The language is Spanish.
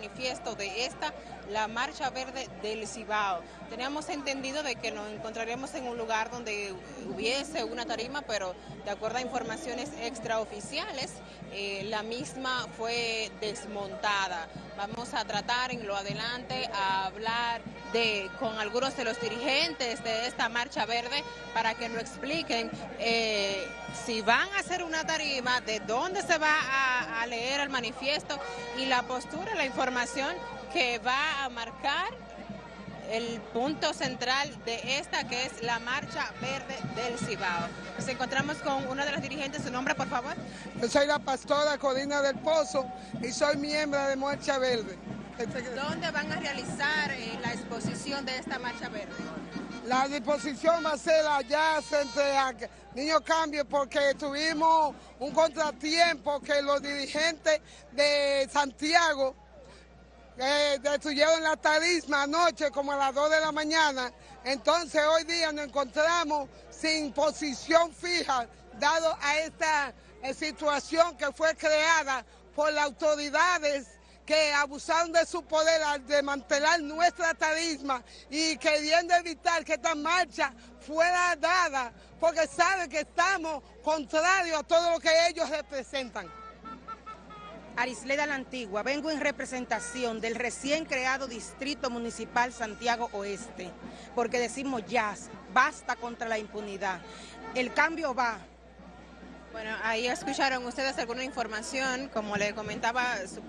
manifiesto de esta, la Marcha Verde del Cibao. Teníamos entendido de que nos encontraríamos en un lugar donde hubiese una tarima, pero de acuerdo a informaciones extraoficiales, eh, la misma fue desmontada. Vamos a tratar en lo adelante a hablar de, con algunos de los dirigentes de esta Marcha Verde para que nos expliquen eh, si van a hacer una tarima, de dónde se va a, a leer el manifiesto y la postura, la información que va a marcar el punto central de esta que es la Marcha Verde del Cibao. Nos encontramos con uno de los dirigentes, su nombre por favor. Yo soy la pastora Corina del Pozo y soy miembro de Marcha Verde. ¿Dónde van a realizar eh, la exposición de esta Marcha Verde? La disposición va a ser allá a Niño Cambio porque tuvimos un contratiempo que los dirigentes de Santiago eh, destruyeron la tarisma anoche como a las 2 de la mañana. Entonces hoy día nos encontramos sin posición fija dado a esta eh, situación que fue creada por las autoridades que abusaron de su poder al desmantelar nuestra tarisma y queriendo evitar que esta marcha fuera dada porque saben que estamos contrarios a todo lo que ellos representan. Arisleda la Antigua, vengo en representación del recién creado Distrito Municipal Santiago Oeste, porque decimos ya, basta contra la impunidad. El cambio va. Bueno, ahí escucharon ustedes alguna información, como le comentaba